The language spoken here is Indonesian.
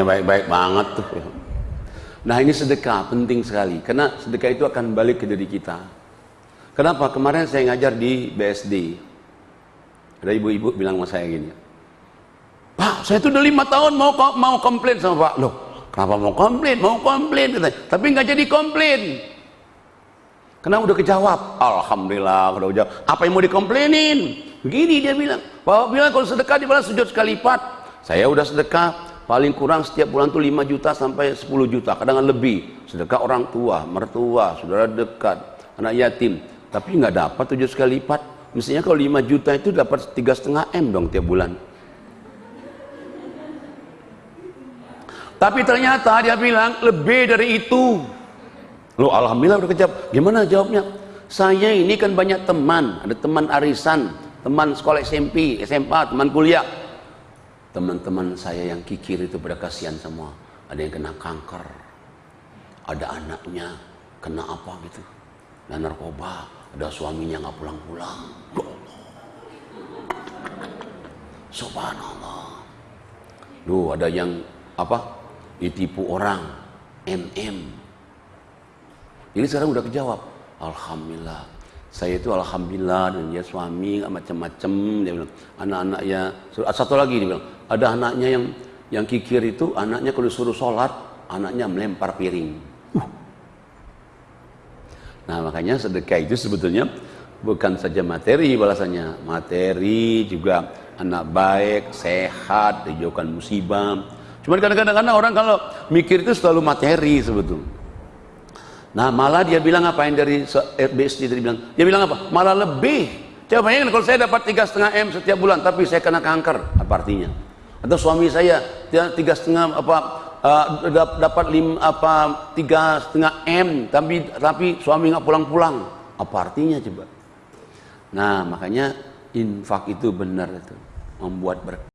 namanya baik-baik banget tuh. Nah ini sedekah penting sekali karena sedekah itu akan balik ke diri kita. Kenapa? Kemarin saya ngajar di BSD. Ada ibu-ibu bilang sama saya gini, Pak, saya tuh udah lima tahun mau mau komplain sama Pak. Loh, kenapa mau komplain? Mau komplain katanya. Tapi nggak jadi komplain. Karena udah kejawab. Alhamdulillah udah kejawab. Apa yang mau dikomplainin? Begini dia bilang. Pak bilang kalau sedekah dibalas sujud sekali lipat. Saya udah sedekah paling kurang setiap bulan tuh 5 juta sampai 10 juta kadang, -kadang lebih. Sedekah orang tua mertua saudara dekat anak yatim. Tapi nggak dapat tujuh sekali lipat. Mestinya kalau 5 juta itu dapat tiga setengah m dong tiap bulan. Tapi ternyata dia bilang lebih dari itu. Lo alhamdulillah udah kejawab. Gimana jawabnya? Saya ini kan banyak teman. Ada teman arisan teman sekolah SMP SMA teman kuliah teman-teman saya yang kikir itu pada kasihan semua. Ada yang kena kanker. Ada anaknya kena apa gitu? Dan narkoba. Ada suaminya nggak pulang-pulang. Ya subhanallah. Duh, ada yang apa? Ditipu orang. MM ini sekarang udah kejawab. Alhamdulillah. Saya itu alhamdulillah dan dia suami macam-macam dia bilang anak-anaknya satu lagi dia bilang ada anaknya yang yang kikir itu anaknya kalau disuruh sholat anaknya melempar piring uh. nah makanya sedekah itu sebetulnya bukan saja materi balasannya materi juga anak baik sehat dijauhkan musibah cuma kadang-kadang orang kalau mikir itu selalu materi sebetulnya Nah malah dia bilang apa yang dari BSD tadi bilang? Dia bilang apa? Malah lebih. Coba bayangkan kalau saya dapat tiga setengah m setiap bulan, tapi saya kena kanker, apa artinya? Atau suami saya tiga setengah apa uh, dapat lima apa tiga setengah m, tapi tapi suami nggak pulang-pulang, apa artinya coba? Nah makanya infak itu benar itu membuat berkah.